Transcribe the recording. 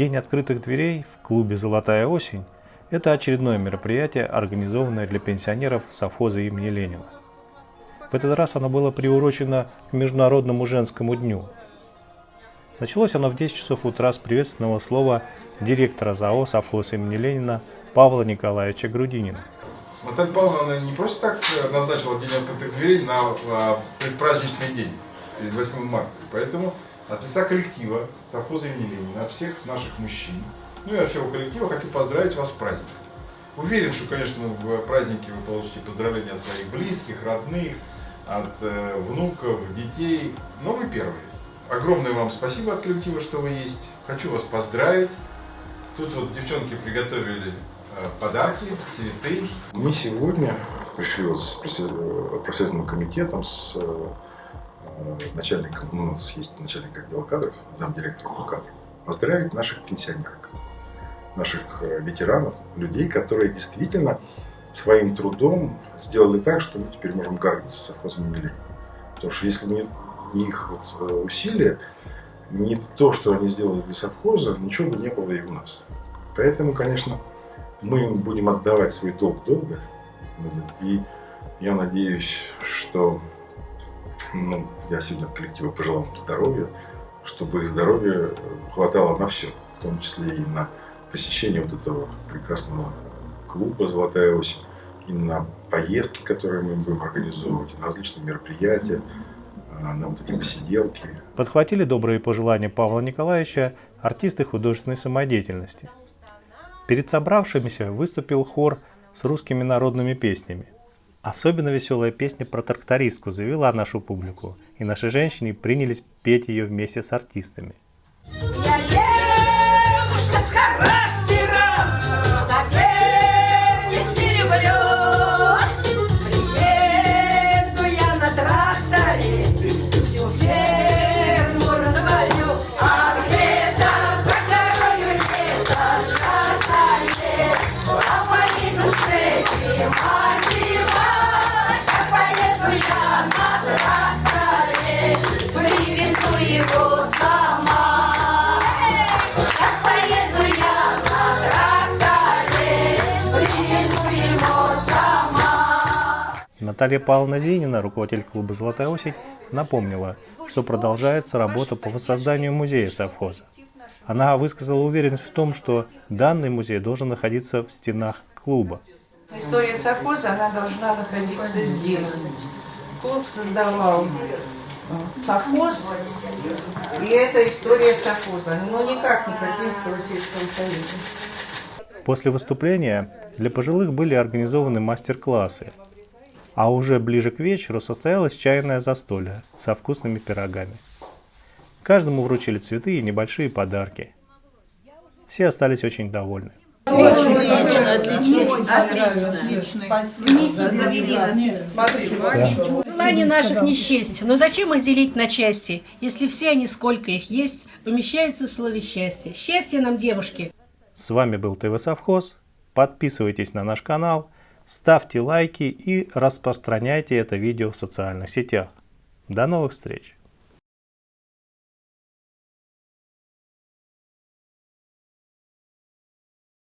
День открытых дверей в клубе «Золотая осень» – это очередное мероприятие, организованное для пенсионеров совхоза имени Ленина. В этот раз оно было приурочено к Международному женскому дню. Началось оно в 10 часов утра с приветственного слова директора ЗАО «Совхоз имени Ленина» Павла Николаевича Грудинина. Наталья Павловна не просто так назначила День открытых дверей на а, предпраздничный день, перед 8 марта. Поэтому от лица коллектива совхоза имени Ленина, от всех наших мужчин, ну и от всего коллектива хочу поздравить вас с праздником. Уверен, что, конечно, в празднике вы получите поздравления от своих близких, родных, от э, внуков, детей, но вы первые. Огромное вам спасибо от коллектива, что вы есть. Хочу вас поздравить. Тут вот девчонки приготовили э, подарки, цветы. Мы сегодня пришли вот с профи- э, комитетом, с э, начальником, ну, у нас есть начальник отдела кадров, замдиректора по кадрам, поздравить наших пенсионерок, наших э, ветеранов, людей, которые действительно своим трудом сделали так, что мы теперь можем гордиться совхозом Ленина. Потому что если не, не их вот, э, усилия, не то, что они сделали для совхоза, ничего бы не было и у нас. Поэтому, конечно, мы им будем отдавать свой долг долго. И я надеюсь, что ну, я сегодня от коллектива пожелал здоровья, чтобы здоровья хватало на все, в том числе и на посещение вот этого прекрасного клуба «Золотая осень», и на поездки, которые мы будем организовывать, на различные мероприятия, а, на вот эти посиделки. Подхватили добрые пожелания Павла Николаевича артисты художественной самодеятельности. Перед собравшимися выступил хор с русскими народными песнями. Особенно веселая песня про трактористку завела нашу публику, и наши женщины принялись петь ее вместе с артистами. Наталья Павловна Зинина, руководитель клуба «Золотая осень», напомнила, что продолжается работа по воссозданию музея совхоза. Она высказала уверенность в том, что данный музей должен находиться в стенах клуба. История совхоза, она должна находиться здесь. Клуб создавал совхоз, и это история совхоза, но никак не Катинского сельского союза. После выступления для пожилых были организованы мастер-классы, а уже ближе к вечеру состоялось чайное застолье со вкусными пирогами. Каждому вручили цветы и небольшие подарки. Все остались очень довольны. Желание наших не счесть, но зачем их делить на части, если все они, сколько их есть, помещаются в слове счастье. Счастье нам, девушки! С вами был ТВ Совхоз. Подписывайтесь на наш канал, ставьте лайки и распространяйте это видео в социальных сетях. До новых встреч!